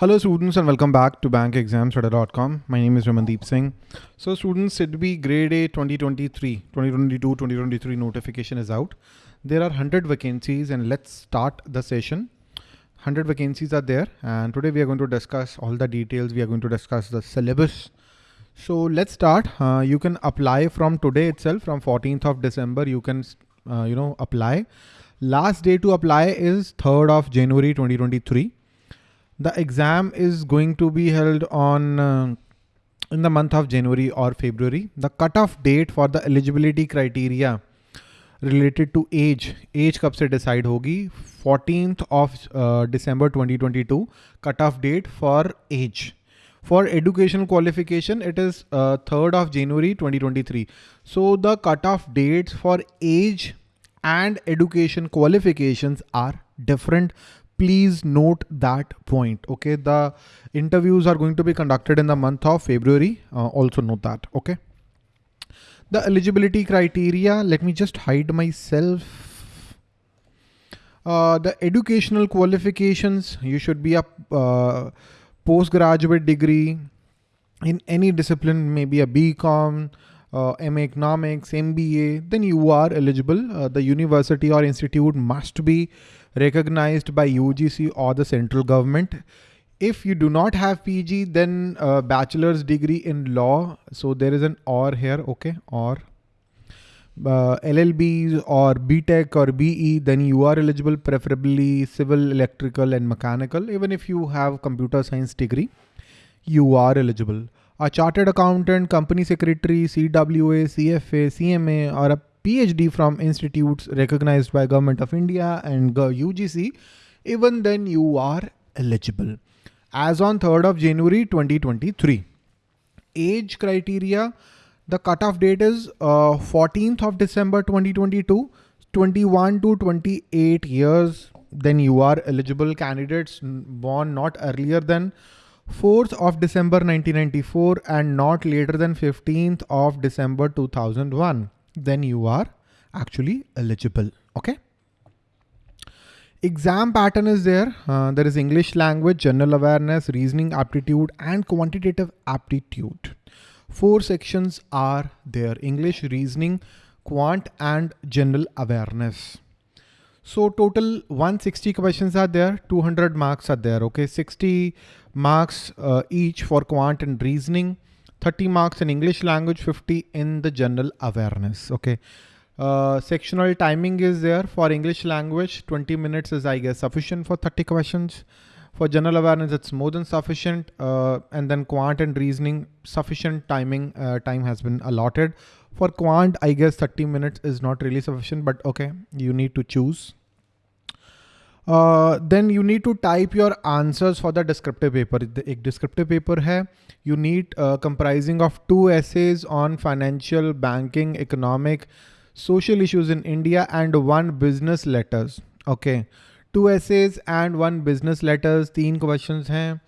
Hello students and welcome back to bankexamstudy.com. My name is Ramandeep Singh. So students, SIDBI grade A 2023, 2022, 2023 notification is out. There are 100 vacancies and let's start the session. 100 vacancies are there and today we are going to discuss all the details. We are going to discuss the syllabus. So let's start. Uh, you can apply from today itself from 14th of December. You can, uh, you know, apply. Last day to apply is 3rd of January 2023 the exam is going to be held on uh, in the month of January or February. The cutoff date for the eligibility criteria related to age, age कब से decide होगी 14th of uh, December 2022 cutoff date for age. For educational qualification, it is uh, 3rd of January 2023. So the cutoff dates for age and education qualifications are different please note that point okay? The interviews are going to be conducted in the month of february. Uh, also note that okay? The eligibility criteria let me just hide myself. Uh, the educational qualifications you should be a uh, postgraduate degree. In any discipline maybe a bcom uh, MA Economics, MBA, then you are eligible. Uh, the university or institute must be recognized by UGC or the central government. If you do not have PG, then a bachelor's degree in law. So there is an or here, okay, or uh, LLBs or BTech or BE, then you are eligible, preferably civil, electrical and mechanical. Even if you have computer science degree, you are eligible. A chartered accountant, company secretary, CWA, CFA, CMA, or a PhD from institutes recognized by Government of India and UGC, even then you are eligible. As on 3rd of January 2023. Age criteria, the cutoff date is uh, 14th of December 2022, 21 to 28 years, then you are eligible candidates born not earlier than 4th of December 1994 and not later than 15th of December 2001 then you are actually eligible. Okay. Exam pattern is there. Uh, there is English language, general awareness, reasoning aptitude, and quantitative aptitude. Four sections are there. English, reasoning, quant, and general awareness. So total 160 questions are there, 200 marks are there. Okay, 60 marks uh, each for quant and reasoning, 30 marks in English language, 50 in the general awareness. Okay. Uh, sectional timing is there for English language. 20 minutes is, I guess, sufficient for 30 questions. For general awareness, it's more than sufficient. Uh, and then quant and reasoning, sufficient timing uh, time has been allotted. For quant, I guess 30 minutes is not really sufficient, but okay, you need to choose. Uh, then you need to type your answers for the descriptive paper. The descriptive paper hai. You need uh, comprising of two essays on financial, banking, economic, social issues in India and one business letters. Okay. Two essays and one business letters. Three questions hai.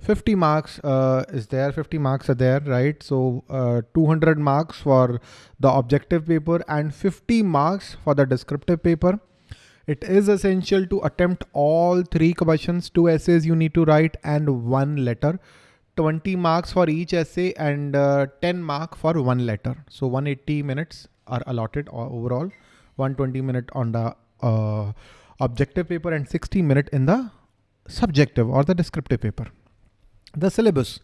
50 marks uh, is there 50 marks are there right so uh, 200 marks for the objective paper and 50 marks for the descriptive paper it is essential to attempt all three questions, two essays you need to write and one letter. 20 marks for each essay and uh, 10 mark for one letter. So 180 minutes are allotted overall, 120 minute on the uh, objective paper and 60 minute in the subjective or the descriptive paper. The syllabus.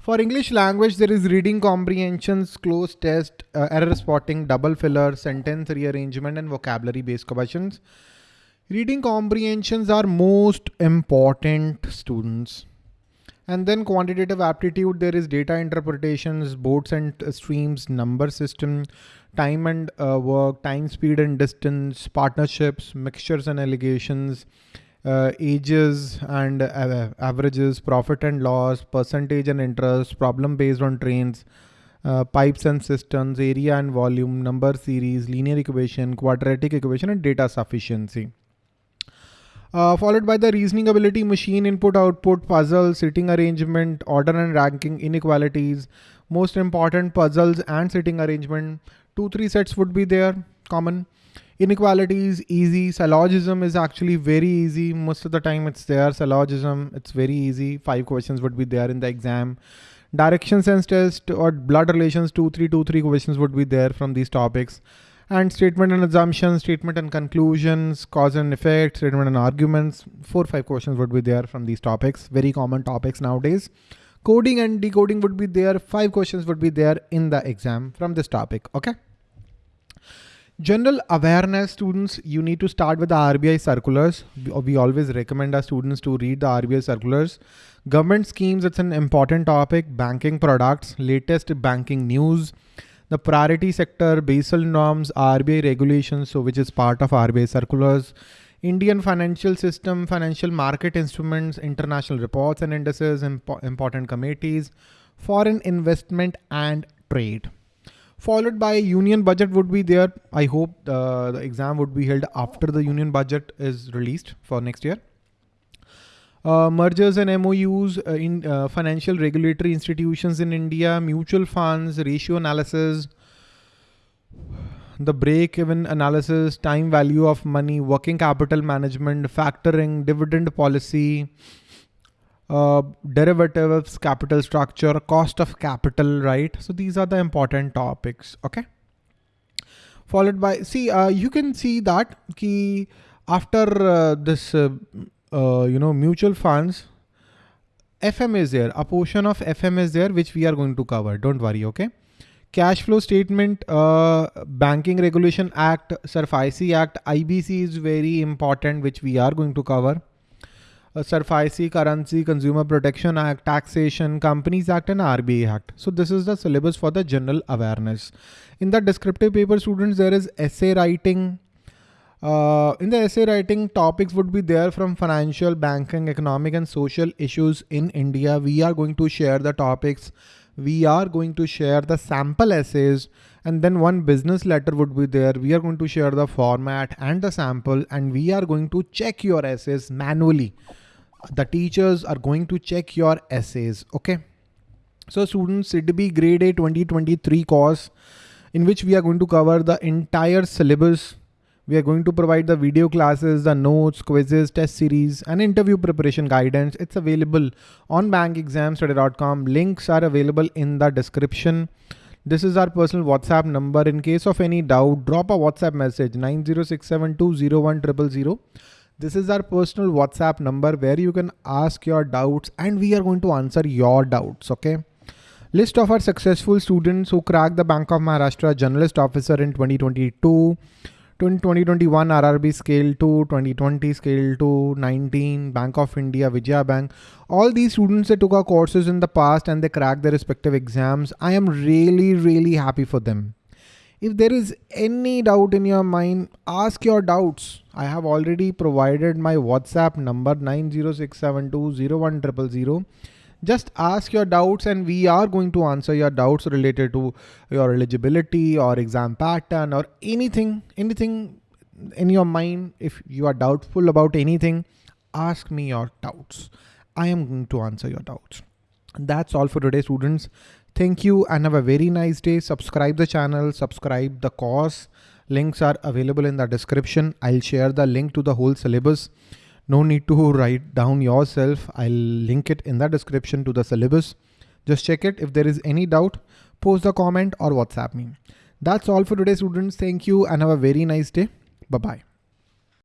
For English language, there is reading comprehensions, cloze test, uh, error spotting, double filler, sentence rearrangement, and vocabulary based questions. Reading comprehensions are most important students. And then quantitative aptitude, there is data interpretations, boats and streams, number system, time and uh, work, time, speed and distance, partnerships, mixtures and alligations, uh, ages and uh, averages, profit and loss, percentage and interest, problem based on trains, uh, pipes and cisterns, area and volume, number series, linear equation, quadratic equation, and data sufficiency. Uh, followed by the reasoning ability, machine input output, puzzle, sitting arrangement, order and ranking, inequalities, most important puzzles and sitting arrangement. Two, three sets would be there common. Inequality is easy. Syllogism is actually very easy. Most of the time it's there. Syllogism, it's very easy. Five questions would be there in the exam. Direction sense test or blood relations, two, three, two, three questions would be there from these topics. And statement and assumptions, statement and conclusions, cause and effect, statement and arguments, four, five questions would be there from these topics. Very common topics nowadays. Coding and decoding would be there. Five questions would be there in the exam from this topic. Okay. General awareness students, you need to start with the RBI circulars. We always recommend our students to read the RBI circulars. Government schemes, it's an important topic. Banking products, latest banking news, the priority sector, Basel norms, RBI regulations, so which is part of RBI circulars. Indian financial system, financial market instruments, international reports and indices, impo important committees, foreign investment and trade followed by union budget would be there. I hope uh, the exam would be held after the union budget is released for next year. Uh, mergers and MOUs uh, in uh, financial regulatory institutions in India, mutual funds, ratio analysis, the break-even analysis, time value of money, working capital management, factoring, dividend policy, uh, derivatives, capital structure, cost of capital, right? So these are the important topics, okay? Followed by, see, uh, you can see that key after uh, this, uh, uh, you know, mutual funds, FM is there, a portion of FM is there, which we are going to cover. Don't worry, okay? Cash flow statement, Banking Regulation Act, SARFAESI Act, IBC is very important, which we are going to cover uh, SARFAESI, Currency Consumer Protection Act, Taxation, Companies Act and RBI Act. So this is the syllabus for the general awareness. In the descriptive paper students, there is essay writing. Uh, in the essay writing, topics would be there from financial, banking, economic and social issues in India. We are going to share the topics. We are going to share the sample essays and then one business letter would be there. We are going to share the format and the sample and we are going to check your essays manually the teachers are going to check your essays. Okay. So students, SIDBI grade A 2023 course in which we are going to cover the entire syllabus. We are going to provide the video classes, the notes, quizzes, test series, and interview preparation guidance. It's available on bankexamstudy.com. Links are available in the description. This is our personal WhatsApp number. In case of any doubt, drop a WhatsApp message 906720100. This is our personal WhatsApp number where you can ask your doubts and we are going to answer your doubts. Okay. List of our successful students who cracked the Bank of Maharashtra Generalist Officer in 2022, 2021 RRB Scale 2, 2020 Scale 2, 19 Bank of India, Vijaya Bank. All these students that took our courses in the past and they cracked their respective exams. I am really, really happy for them. If there is any doubt in your mind, ask your doubts. I have already provided my WhatsApp number 906720100. Just ask your doubts and we are going to answer your doubts related to your eligibility or exam pattern or anything, anything in your mind. If you are doubtful about anything, ask me your doubts. I am going to answer your doubts. That's all for today, students. Thank you and have a very nice day. Subscribe the channel, subscribe the course. Links are available in the description. I'll share the link to the whole syllabus. No need to write down yourself. I'll link it in the description to the syllabus. Just check it. If there is any doubt, post a comment or WhatsApp me. That's all for today, students. Thank you and have a very nice day. Bye-bye.